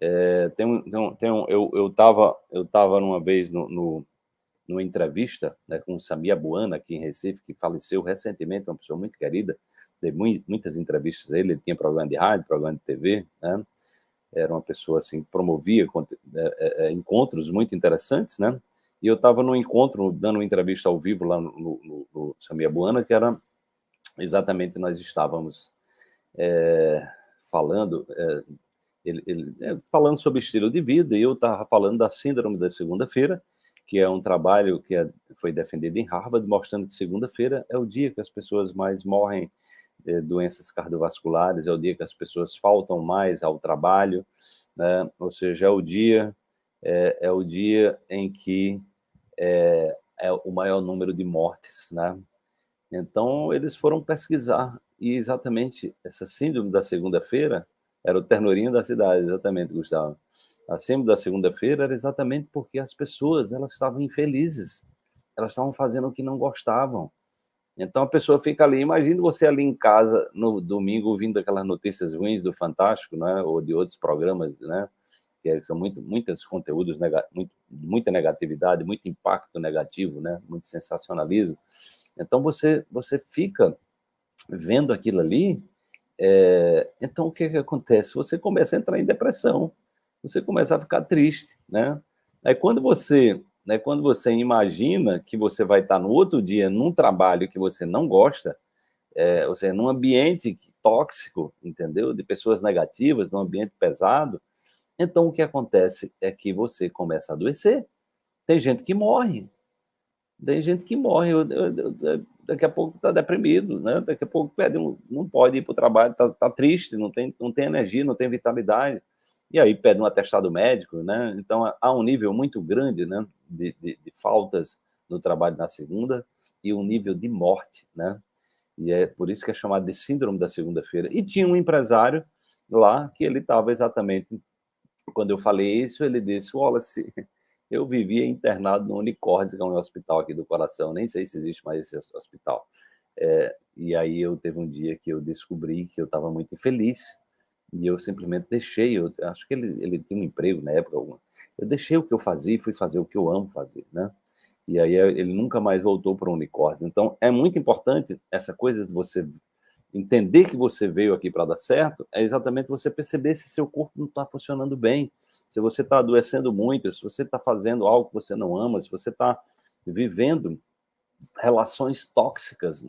É, tem um, tem um, eu eu estava eu tava numa vez no, no numa entrevista né, com o Samia Buana, aqui em Recife, que faleceu recentemente, uma pessoa muito querida, dei muitas entrevistas a ele, ele tinha programa de rádio, programa de TV, né? era uma pessoa assim, promovia é, é, é, encontros muito interessantes, né? E eu estava num encontro, dando uma entrevista ao vivo lá no, no, no Samia Buana, que era exatamente, nós estávamos é, falando, é, ele, ele, é, falando sobre estilo de vida, e eu estava falando da síndrome da segunda-feira, que é um trabalho que é, foi defendido em Harvard, mostrando que segunda-feira é o dia que as pessoas mais morrem de doenças cardiovasculares, é o dia que as pessoas faltam mais ao trabalho, né? ou seja, é o dia, é, é o dia em que é, é, o maior número de mortes. Né? Então, eles foram pesquisar, e exatamente essa síndrome da segunda-feira era o ternorinho da cidade, exatamente, Gustavo acima da segunda-feira era exatamente porque as pessoas elas estavam infelizes, elas estavam fazendo o que não gostavam. Então a pessoa fica ali, imagine você ali em casa no domingo ouvindo aquelas notícias ruins do Fantástico, né, ou de outros programas, né, que são muito, muitos conteúdos, muito, muita negatividade, muito impacto negativo, né, muito sensacionalismo. Então você, você fica vendo aquilo ali, é, então o que, que acontece? Você começa a entrar em depressão, você começa a ficar triste, né? Aí quando você, né, quando você imagina que você vai estar no outro dia num trabalho que você não gosta, é, ou seja, num ambiente tóxico, entendeu? De pessoas negativas, num ambiente pesado, então o que acontece é que você começa a adoecer. Tem gente que morre, tem gente que morre, eu, eu, eu, daqui a pouco está deprimido, né? daqui a pouco pede um, não pode ir para o trabalho, está tá triste, não tem, não tem energia, não tem vitalidade e aí pede um atestado médico, né? Então há um nível muito grande, né, de, de, de faltas no trabalho na segunda e um nível de morte, né? E é por isso que é chamado de síndrome da segunda-feira. E tinha um empresário lá que ele estava exatamente, quando eu falei isso, ele disse, Wallace, eu vivia internado no Unicórnio, que é um hospital aqui do coração, nem sei se existe mais esse hospital. É, e aí eu teve um dia que eu descobri que eu estava muito infeliz, e eu simplesmente deixei, eu acho que ele, ele tinha um emprego na época, eu deixei o que eu fazia e fui fazer o que eu amo fazer, né? E aí eh, ele nunca mais voltou para o unicórnio. Então, é muito importante essa coisa de você entender que você veio aqui para dar certo, é exatamente você perceber se seu corpo não está funcionando bem, se você está adoecendo muito, se você está fazendo algo que você não ama, se você está vivendo relações tóxicas